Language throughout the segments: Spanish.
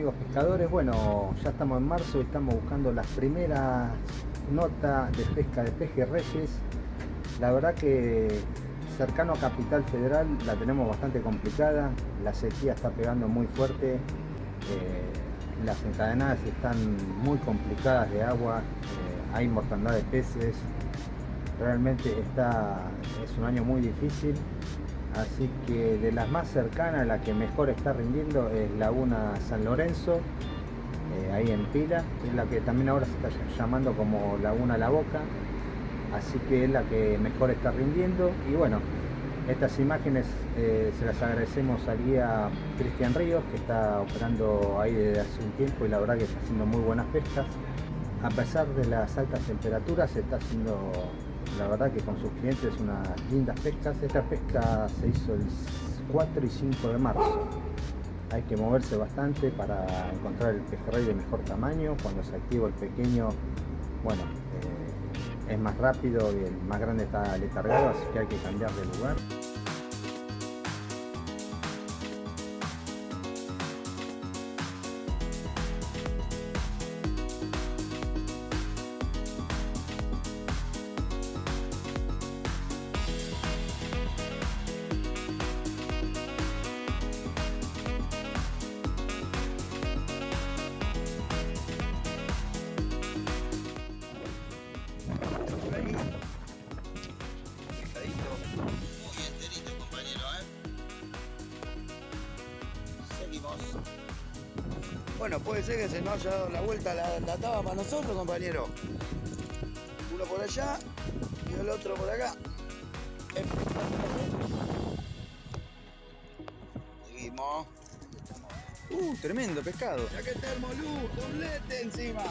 amigos pescadores? Bueno, ya estamos en marzo y estamos buscando las primeras notas de pesca de pejerreyes. La verdad que cercano a Capital Federal la tenemos bastante complicada, la sequía está pegando muy fuerte, eh, las encadenadas están muy complicadas de agua, eh, hay mortandad de peces, realmente está, es un año muy difícil Así que de las más cercanas, la que mejor está rindiendo es Laguna San Lorenzo, eh, ahí en Pila, es la que también ahora se está llamando como Laguna La Boca, así que es la que mejor está rindiendo. Y bueno, estas imágenes eh, se las agradecemos al guía Cristian Ríos, que está operando ahí desde hace un tiempo y la verdad que está haciendo muy buenas pescas. A pesar de las altas temperaturas, se está haciendo la verdad que con sus clientes unas lindas pescas. Esta pesca se hizo el 4 y 5 de marzo. Hay que moverse bastante para encontrar el pejerrey de mejor tamaño. Cuando se activa el pequeño, bueno, eh, es más rápido y el más grande está letargado, así que hay que cambiar de lugar. Nosotros, compañero. Uno por allá y el otro por acá. Seguimos. Uh, tremendo pescado. Ya que está el molú, doblete encima.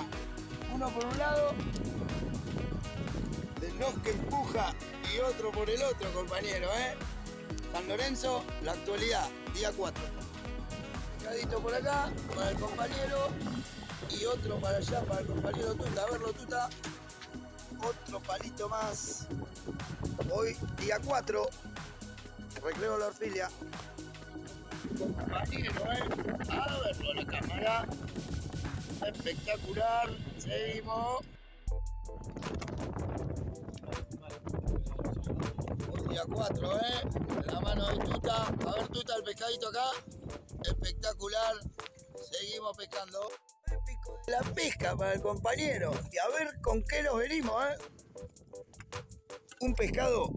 Uno por un lado, de los que empuja y otro por el otro, compañero, ¿eh? San Lorenzo, la actualidad, día 4 por acá para el compañero y otro para allá para el compañero Tuta. A verlo, Tuta. Otro palito más. Hoy, día 4, recreo la orfilia. Compañero, ¿eh? A verlo la cámara. Espectacular. Seguimos. Día 4, ¿eh? La mano de Tuta. A ver, Tuta, el pescadito acá espectacular. Seguimos pescando. La pesca para el compañero. Y a ver con qué nos venimos, ¿eh? Un pescado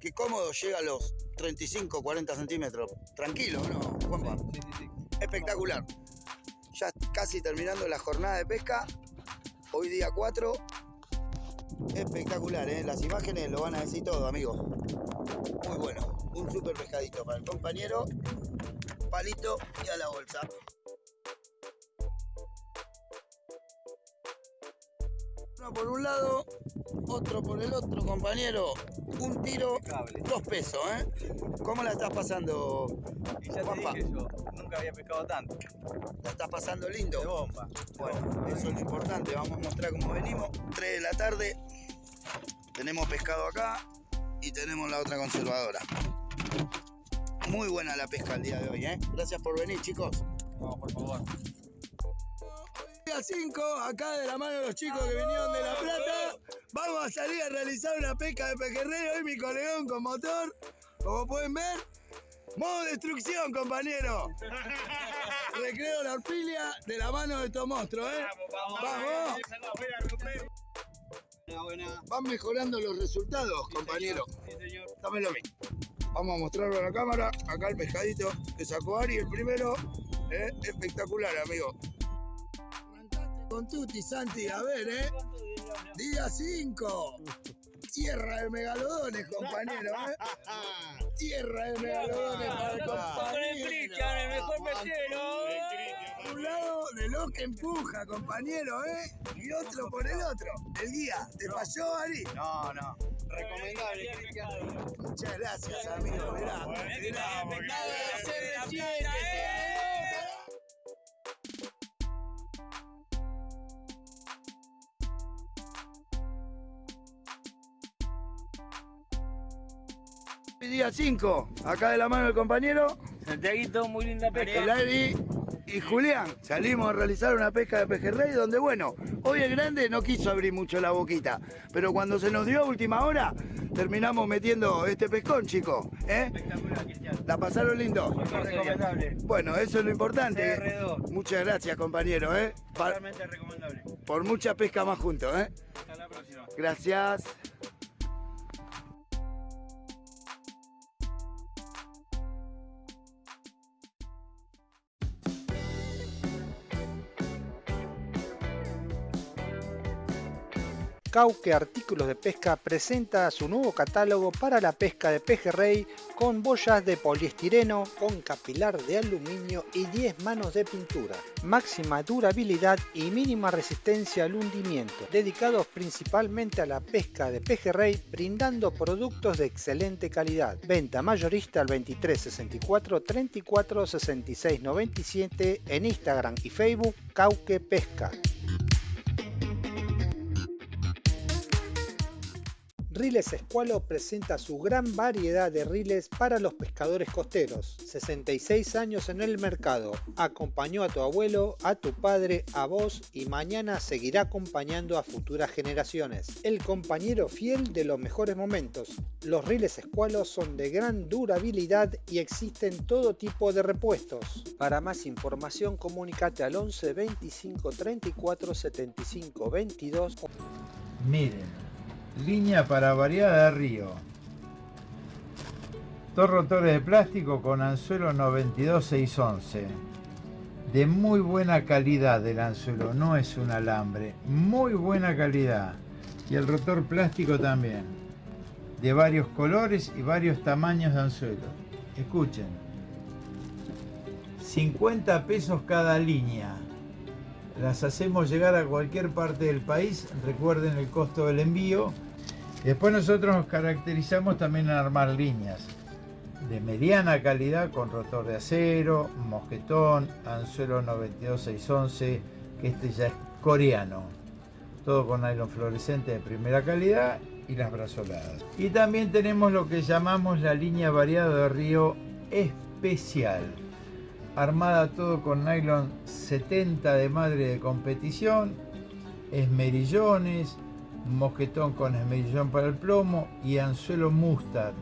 que cómodo llega a los 35, 40 centímetros. Tranquilo, ¿no, Juanpa? Sí, sí, sí. Espectacular. Ya casi terminando la jornada de pesca. Hoy día 4. Espectacular, ¿eh? Las imágenes lo van a decir todo, amigos. Muy bueno. Un super pescadito para el compañero palito y a la bolsa. Uno por un lado, otro por el otro, compañero. Un tiro, dos pesos, ¿eh? ¿Cómo la estás pasando, y ya te dije yo, nunca había pescado tanto. ¿La estás pasando lindo? De bomba. Bueno, eso es lo importante. Vamos a mostrar cómo venimos. 3 de la tarde. Tenemos pescado acá y tenemos la otra conservadora. Muy buena la pesca el día de hoy, ¿eh? Gracias por venir, chicos. No, por favor. Día 5, acá de la mano de los chicos que vinieron de La Plata, vamos a salir a realizar una pesca de pejerrey. Hoy mi colegón con motor, como pueden ver. Modo destrucción, compañero. Recreo la orfilia de la mano de estos monstruos, ¿eh? Vamos, vamos. Van mejorando los resultados, compañero. Sí, señor. Dámelo a mí. Vamos a mostrarlo a la cámara. Acá el pescadito que sacó Ari, el primero. ¿eh? Espectacular, amigo. Con Tuti, Santi, a ver, ¿eh? Día 5. Tierra de megalodones, compañero, ¿eh? Tierra de megalodones para el compañero. el mejor pesquero. Un lado de lo que empuja, compañero, ¿eh? Y otro por el otro. El guía, ¿te falló, Ari? No, no. Recomendable, Cristian. Muchas gracias, amigo. Mirá, mirá, Día 5, acá de la mano del compañero. Santiaguito, muy linda pesca. El Ari y Julián salimos a realizar una pesca de pejerrey donde, bueno, hoy el grande no quiso abrir mucho la boquita, pero cuando se nos dio a última hora, terminamos metiendo este pescón, chicos. ¿eh? Espectacular, Cristian. ¿La pasaron lindo? Recomendable. Bueno, eso es lo importante. CR2. Muchas gracias, compañero, ¿eh? Totalmente recomendable. por mucha pesca más juntos, ¿eh? Hasta la próxima. Gracias. Cauque Artículos de Pesca presenta su nuevo catálogo para la pesca de pejerrey con boyas de poliestireno, con capilar de aluminio y 10 manos de pintura. Máxima durabilidad y mínima resistencia al hundimiento, dedicados principalmente a la pesca de pejerrey, brindando productos de excelente calidad. Venta mayorista al 23 64 34 66 97 en Instagram y Facebook Cauque Pesca. Riles Escualo presenta su gran variedad de riles para los pescadores costeros. 66 años en el mercado. Acompañó a tu abuelo, a tu padre, a vos y mañana seguirá acompañando a futuras generaciones. El compañero fiel de los mejores momentos. Los riles Escualo son de gran durabilidad y existen todo tipo de repuestos. Para más información comunícate al 11 25 34 75 22 Miren, línea para variada de río. Dos rotores de plástico con anzuelo 92611. De muy buena calidad el anzuelo, no es un alambre. Muy buena calidad. Y el rotor plástico también. De varios colores y varios tamaños de anzuelo. Escuchen. 50 pesos cada línea. Las hacemos llegar a cualquier parte del país. Recuerden el costo del envío. Después nosotros nos caracterizamos también en armar líneas de mediana calidad con rotor de acero, mosquetón, anzuelo 92611, que este ya es coreano. Todo con nylon fluorescente de primera calidad y las brazoladas. Y también tenemos lo que llamamos la línea variada de río especial. Armada todo con nylon 70 de madre de competición, esmerillones, mosquetón con esmerillón para el plomo y anzuelo mustard.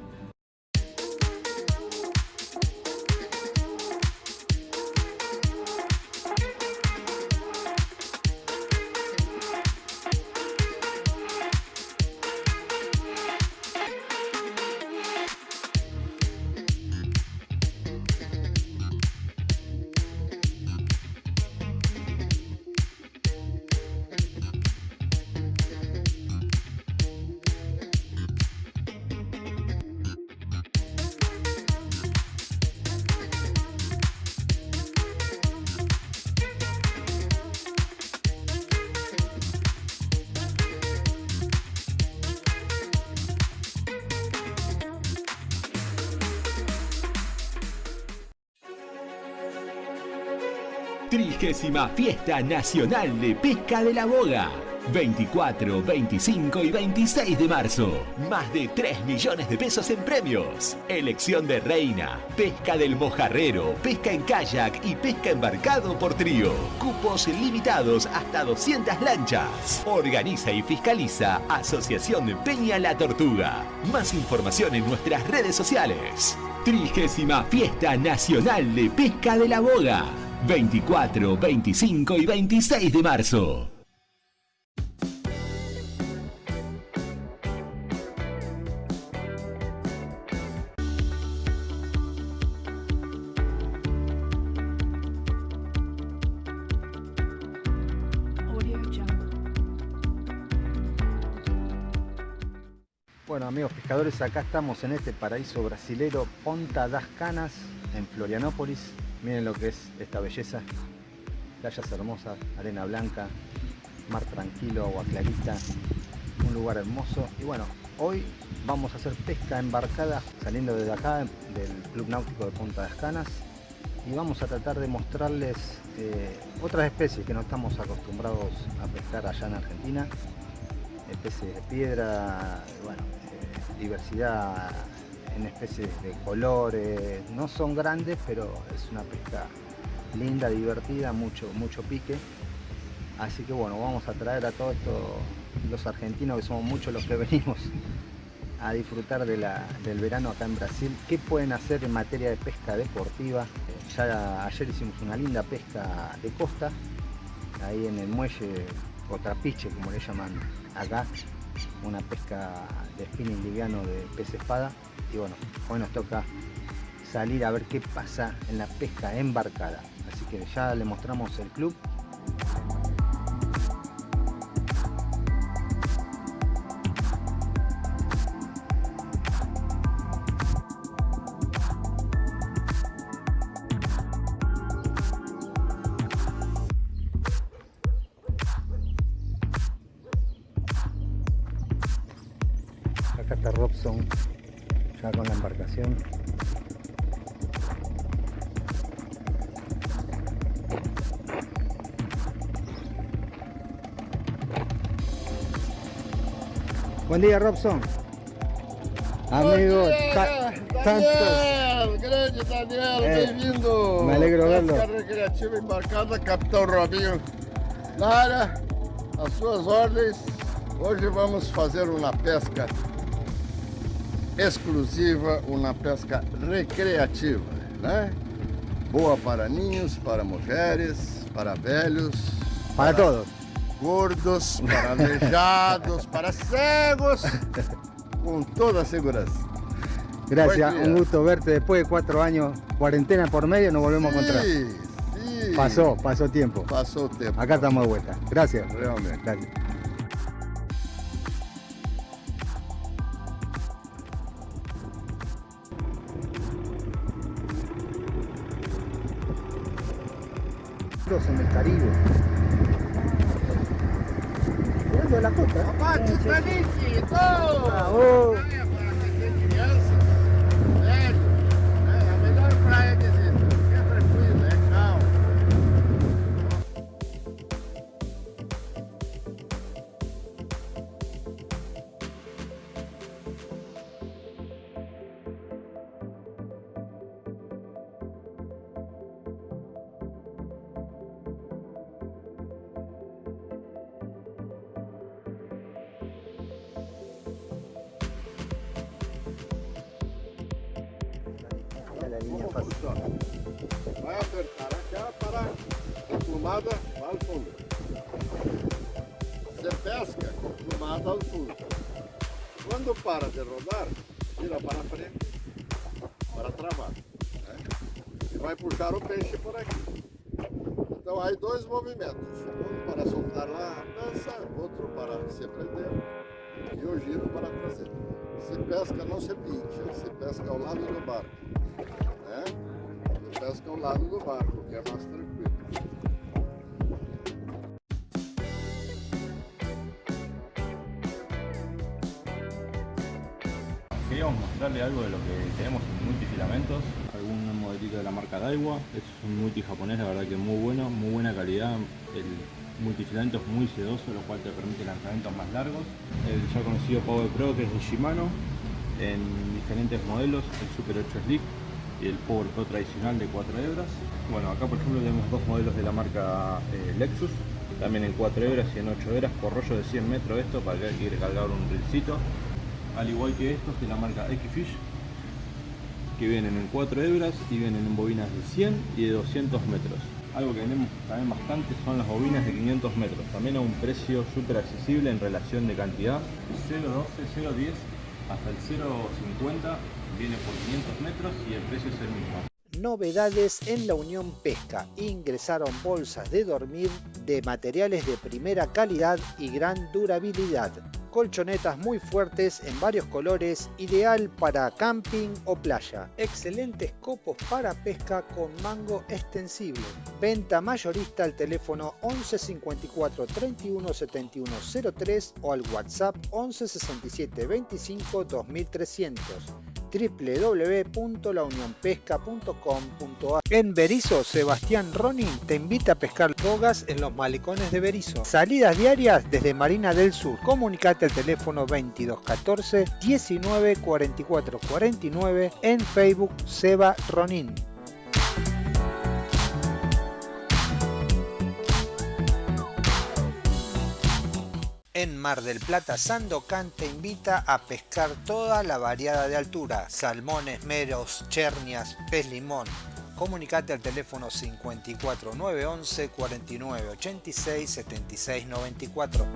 Trigésima Fiesta Nacional de Pesca de la Boga. 24, 25 y 26 de marzo. Más de 3 millones de pesos en premios. Elección de reina, pesca del mojarrero, pesca en kayak y pesca embarcado por trío. Cupos limitados hasta 200 lanchas. Organiza y fiscaliza Asociación Peña La Tortuga. Más información en nuestras redes sociales. Trigésima Fiesta Nacional de Pesca de la Boga. 24, 25 y 26 de marzo. Pescadores, acá estamos en este paraíso brasilero Ponta das Canas, en Florianópolis. Miren lo que es esta belleza. Playas hermosas, arena blanca, mar tranquilo, agua clarita, un lugar hermoso. Y bueno, hoy vamos a hacer pesca embarcada saliendo desde acá, del Club Náutico de Punta das Canas. Y vamos a tratar de mostrarles eh, otras especies que no estamos acostumbrados a pescar allá en Argentina especies de piedra, bueno, diversidad en especies de colores, no son grandes, pero es una pesca linda, divertida, mucho, mucho pique. Así que bueno, vamos a traer a todos estos los argentinos que somos muchos los que venimos a disfrutar de la- del verano acá en Brasil. ¿Qué pueden hacer en materia de pesca deportiva? Ya ayer hicimos una linda pesca de costa, ahí en el muelle o trapiche como le llaman acá, una pesca de spinning liviano de pez espada. Y bueno, hoy nos toca salir a ver qué pasa en la pesca embarcada. Así que ya le mostramos el club. Buen día, Robson. Amigo, ta- tantos. Daniel, grande Daniel, É, bem-vindo. me alegro Pesca vê-lo. recreativa embarcada, Capitão Robinho na área, às suas ordens. Hoje vamos fazer uma pesca exclusiva, uma pesca recreativa, né? Boa para ninhos, para mulheres, para velhos, Para todos. Gordos, para aleijados, para cegos, com toda a segurança. Gracias, un gusto verte después de cuatro años, cuarentena por medio, nos volvemos a encontrar. Sí. Pasó, pasó tiempo. Passou o tempo. Acá estamos de vuelta. Gracias. Realmente. Gracias. En el Caribe. Mirando de la costa. ¿eh? Bate, Titanic! Bravo. Puxar o peixe por aqui. Então aí dois movimentos. Um para soltar lá a dança, outro para se prender e o giro para trazer. Se pesca não se pincha, se pesca ao lado do barco. Né? Se pesca ao lado do barco, que é mais tranquilo. Queríamos mostrarle algo de lo que tenemos en multifilamentos, de la marca Daiwa, es un multi japonés, la verdad que muy bueno, muy buena calidad, el multifilamento es muy sedoso, lo cual te permite lanzamientos más largos. El ya conocido Power Pro que es de Shimano, en diferentes modelos, el Super 8 Slick y el Power Pro tradicional de 4 hebras. Bueno, acá por ejemplo tenemos dos modelos de la marca eh, Lexus, también en 4 hebras y en 8 hebras por rollo de 100 metros esto para que quiere cargar un rilcito al igual que estos de la marca X-Fish que vienen en 4 hebras y vienen en bobinas de 100 y de 200 metros algo que vendemos también bastante son las bobinas de 500 metros también a un precio súper accesible en relación de cantidad 0.12, 0.10 hasta el 0.50 viene por 500 metros y el precio es el mismo Novedades en la Unión Pesca. Ingresaron bolsas de dormir de materiales de primera calidad y gran durabilidad. Colchonetas muy fuertes en varios colores, ideal para camping o playa. Excelentes copos para pesca con mango extensible. Venta mayorista al teléfono 11 54 31 71 03 o al WhatsApp 11 67 25 2300 www.launionpesca.com.ar En Berizo, Sebastián Ronin te invita a pescar bogas en los malecones de Berizo. Salidas diarias desde Marina del Sur. Comunicate al teléfono 2214 19 44 49 en Facebook Seba Ronin. En Mar del Plata, Sandocan te invita a pescar toda la variada de altura, salmones, meros, chernias, pez limón. Comunicate al teléfono 54 911 49 86 76 94.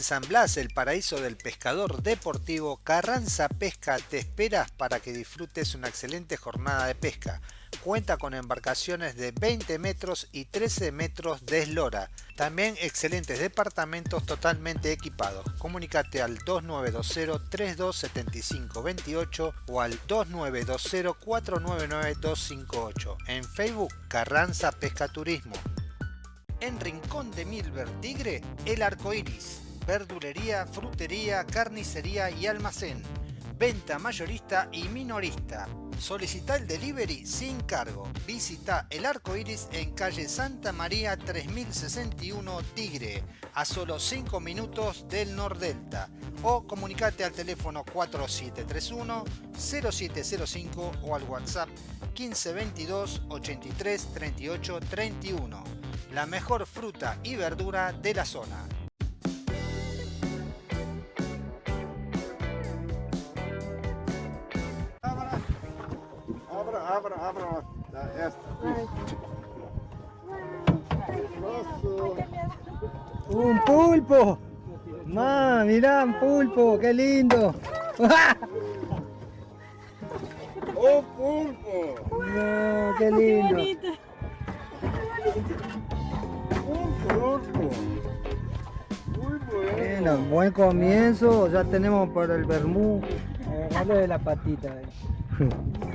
En San Blas, el paraíso del pescador deportivo, Carranza Pesca te esperas para que disfrutes una excelente jornada de pesca. Cuenta con embarcaciones de 20 metros y 13 metros de eslora. También excelentes departamentos totalmente equipados. Comunicate al 2920-327528 o al 2920-499-258. En Facebook, Carranza Pesca Turismo. En Rincón de Milver Tigre, El Arco Iris. Verdulería, frutería, carnicería y almacén. Venta mayorista y minorista. Solicita el delivery sin cargo. Visita El Arco Iris en calle Santa María 3061 Tigre, a solo 5 minutos del Nordelta. O comunicate al teléfono 4731 0705 o al WhatsApp 1522 83 38 31. La mejor fruta y verdura de la zona. Esta. ¡Un pulpo! ¡Ma, mirá, un pulpo! ¡Qué lindo! O pulpo! No, ¡Qué lindo! Un pulpo! Bueno. Buen comienzo, ya tenemos por el vermú. Agarrarle de la patita. eh.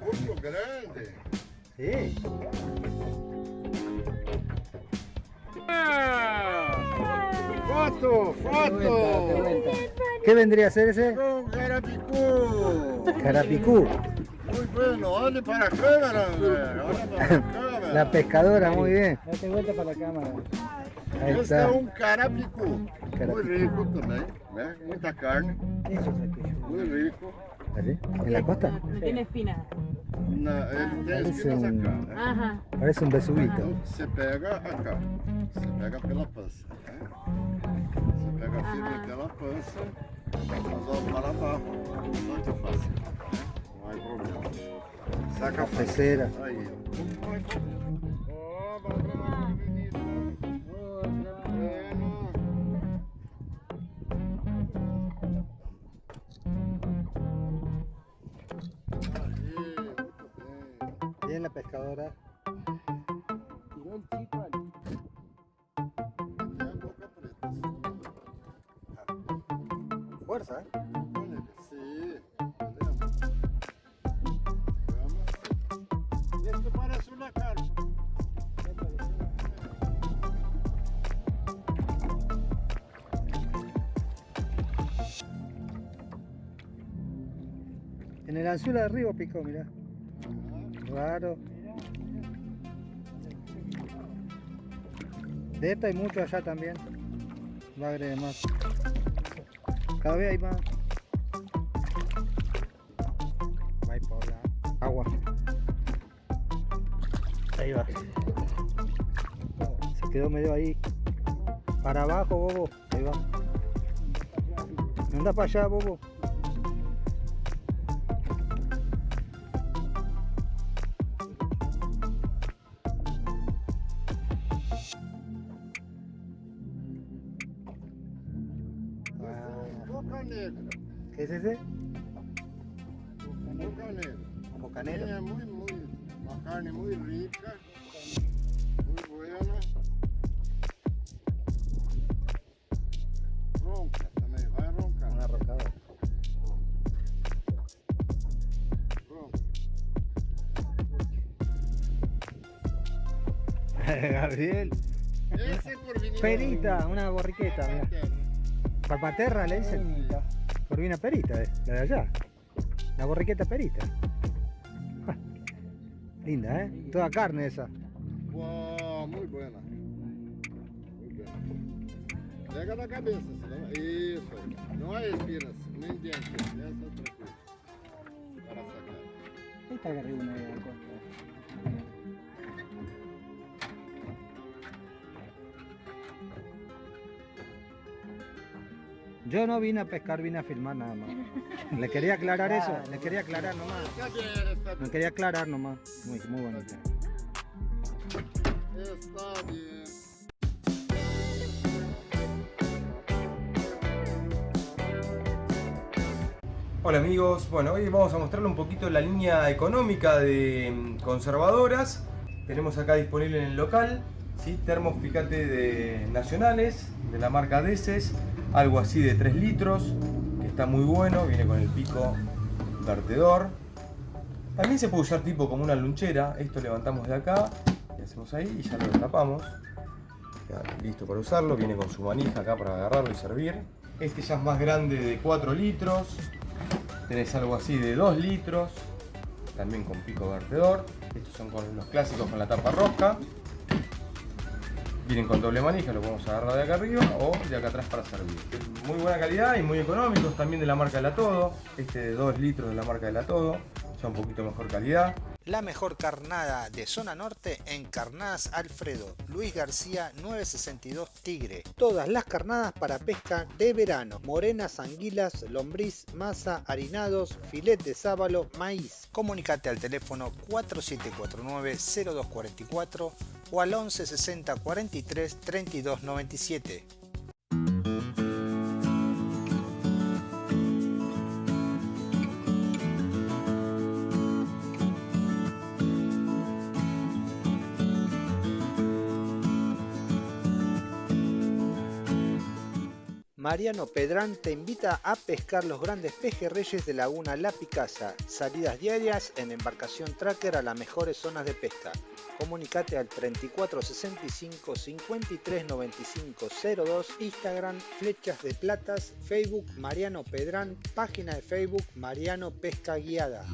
Pulpo grande. Sí. Foto, foto. ¿Qué vendría a ser ese? Un carapicú. Carapicú. Muy bueno, olhe para a câmera, André. Olha para a câmera. La pescadora, muy bien. Date vuelta para la cámara. Ahí Esse é está. um carapicú. Carapicú. Muito rico também, né? Muita carne. Muito rico. ¿Allí? ¿En la costa? No tiene espina. Na, ele tem Parece espinas um- acá, né? Parece un besubito. Então você pega acá. Você pega pela pança, né? Você pega a fibra pela pança, vamos para abaixo. Muito fácil, né? Não há problema. Saca a Cafecera. Aí. Ó, babá, bonito. La pescadora. Tem a boca preta. Fuerza, ¿eh? Esto parece carpa. En el anzuelo de arriba picó, mirá. Raro. De esta hay mucho allá también. Va a agregar más. Cada vez hay más. Va a ir por la agua. Ahí va. Se quedó medio ahí. Para abajo, bobo. Ahí va. Anda para allá, bobo. Ese? Bocanero. É muito, muito. Uma carne muito rica. Muito buena. Ronca também, vai roncar. Una rocadora. Ronca. Gabriel. Por vinil. Perita, una borriqueta, mirá. Papaterra le dicen. Corvina perita, eh, la de allá. La borriqueta perita. Linda, ¿eh? Toda carne esa. Uau, muito buena. Muito buena. pega na cabeça, senão... Isso, não é espinas, nem dientes, essa é coisa. Para sacar. Ahí está agarré una de la costa. Yo no vine a pescar, vine a filmar nada más. Le quería aclarar eso, le quería aclarar nomás. Me quería aclarar nomás. Muy, muy bonito. Está bien. Hola amigos, bueno hoy vamos a mostrarle un poquito la línea económica de mm, conservadoras. Tenemos acá disponible en el local, ¿sí? termos fíjate de nacionales, de la marca Deces, algo así de 3 litros, que está muy bueno, viene con el pico vertedor. También se puede usar tipo como una lunchera, esto levantamos de acá, y hacemos ahí y ya lo destapamos. Queda listo para usarlo, viene con su manija acá para agarrarlo y servir. Este ya es más grande de 4 litros, tenés algo así de 2 litros, también con pico vertedor. Estos son los clásicos con la tapa rosca. Vienen con doble manija, lo podemos agarrar de acá arriba o de acá atrás para servir. Muy buena calidad y muy económicos, también de la marca de la Todo. Este de 2 litros de la marca de la Todo, ya un poquito mejor calidad. La mejor carnada de zona norte en Carnadas Alfredo, Luis García 962 Tigre. Todas las carnadas para pesca de verano, morenas, anguilas, lombriz, masa, harinados, filet de sábalo, maíz. Comunicate al teléfono 4749-0244 o al 11 60 43 32 97. Mariano Pedrán te invita a pescar los grandes pejerreyes de Laguna La Picasa. Salidas diarias en embarcación tracker a las mejores zonas de pesca. Comunicate al 3465 53 95 02, Instagram Flechas de Platas, Facebook Mariano Pedrán, página de Facebook Mariano Pesca Guiada.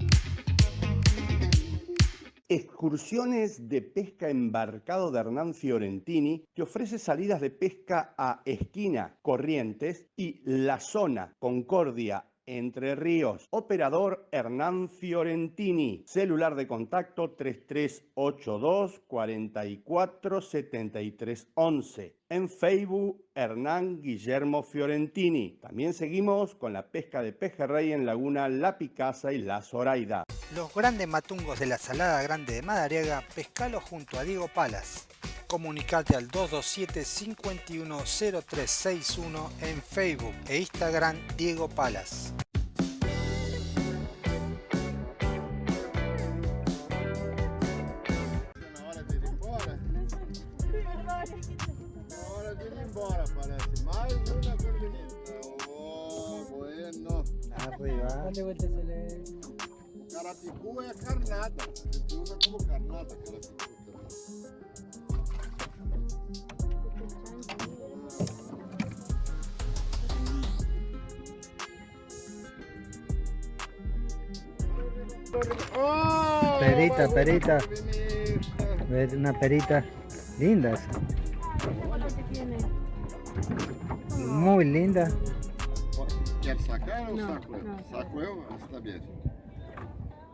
Excursiones de pesca embarcado de Hernán Fiorentini te ofrece salidas de pesca a Esquina, Corrientes y La Zona, Concordia, Entre Ríos. Operador Hernán Fiorentini. Celular de contacto 3382 44 73 11. En Facebook Hernán Guillermo Fiorentini. También seguimos con la pesca de pejerrey en Laguna La Picasa y La Zoraida. Los grandes matungos de la Salada Grande de Madariaga, pescalo junto a Diego Palas. Comunicate al 227-510361 en Facebook e Instagram Diego Palas. Oh. Carapicu é carnada. Gente usa como carnada carapicu. Oh, Perita, perita. una perita linda esa. Muy linda. Quer sacar ou Não, saco eu? não. Saco eu? Ah, Está bem.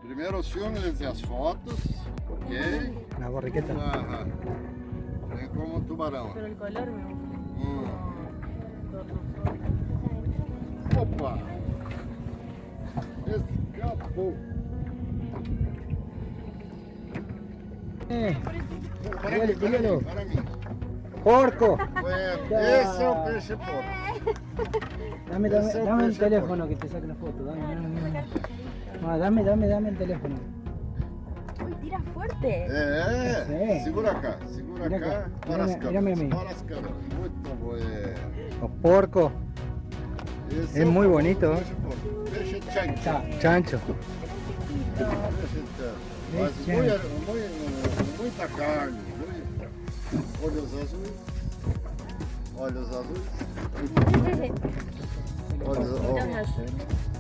Primeiro os filmes e as fotos, ok? La borriqueta. Aham. É como um tubarão. Pero el color me gusta. Hum. Opa! Escapou. Eh, Para para para porco. Bueno, esse é o peixe porco. Dame, dame, dame el teléfono que te saque la foto. Dame, dame, dame. No, dame, dame, dame el teléfono. Uy, tira fuerte. Sim. segura cá, segura Mira cá. cá, Para as mira- câmeras, mira a mim. para as câmeras. Muito bueno. Los porcos. Esse Es muy bonito, ¿eh? Chancho. Chancho. Peixe chancho. Muita carne. Olhos azuis. Olhos azuis. Olhos,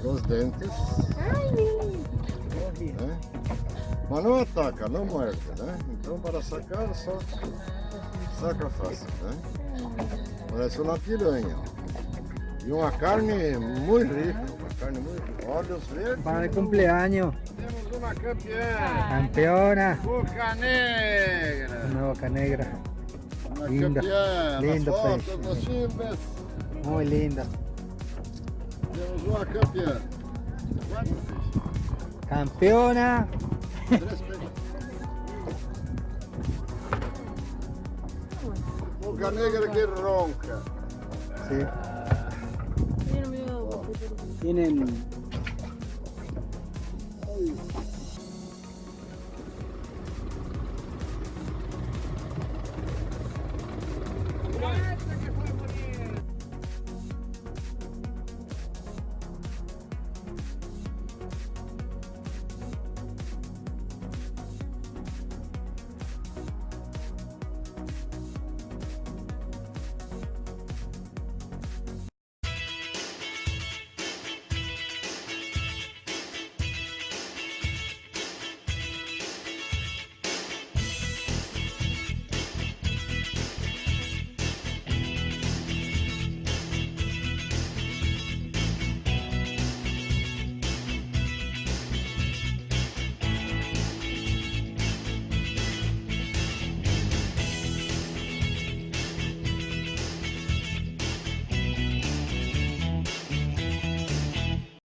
ó, os dentes. Ay, mi. né? Mas não ataca, não morde, né? Então para sacar só saca fácil, né? Parece uma piranha. E uma carne muito rica, uma carne muito rica. Olhos verdes. Para cumpleaños. Campeona. Boca Negra. Una boca negra. Campeã. Lindo nos filmes. Muy linda. Temos uma campeã. Quatro peixes. Campeona. Boca Negra que ronca. Sí. Tienen